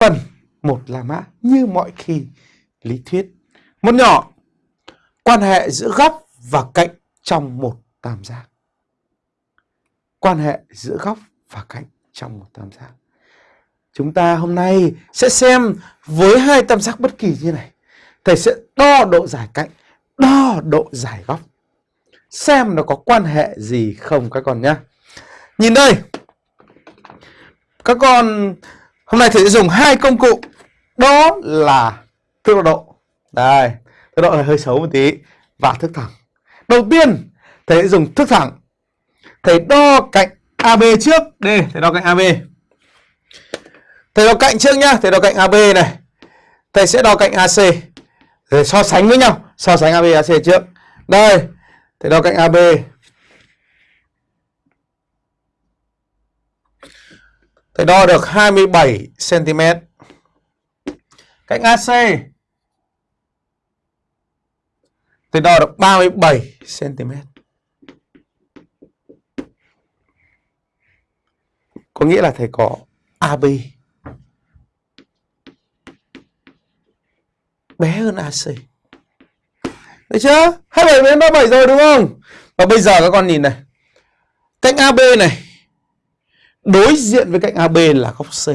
phần một là mã như mọi khi lý thuyết. Một nhỏ, quan hệ giữa góc và cạnh trong một tam giác. Quan hệ giữa góc và cạnh trong một tam giác. Chúng ta hôm nay sẽ xem với hai tam giác bất kỳ như này. Thầy sẽ đo độ dài cạnh, đo độ dài góc. Xem nó có quan hệ gì không các con nhé. Nhìn đây. Các con hôm nay thầy sẽ dùng hai công cụ. Đó là thước độ. Đây, thước độ này hơi xấu một tí và thước thẳng. Đầu tiên thầy sẽ dùng thước thẳng. Thầy đo cạnh AB trước. Đây, thầy đo cạnh AB. Thầy đo cạnh trước nhá, thầy đo cạnh AB này. Thầy sẽ đo cạnh AC. Rồi so sánh với nhau, so sánh AB AC trước. Đây, thầy đo cạnh AB. Thầy đo được 27 cm. Cạnh AC thì đo được 37 cm. Có nghĩa là thầy có AB bé hơn AC. Được chưa? 27 đến 37 rồi, đúng không? Và bây giờ các con nhìn này. Cạnh AB này đối diện với cạnh AB là góc C.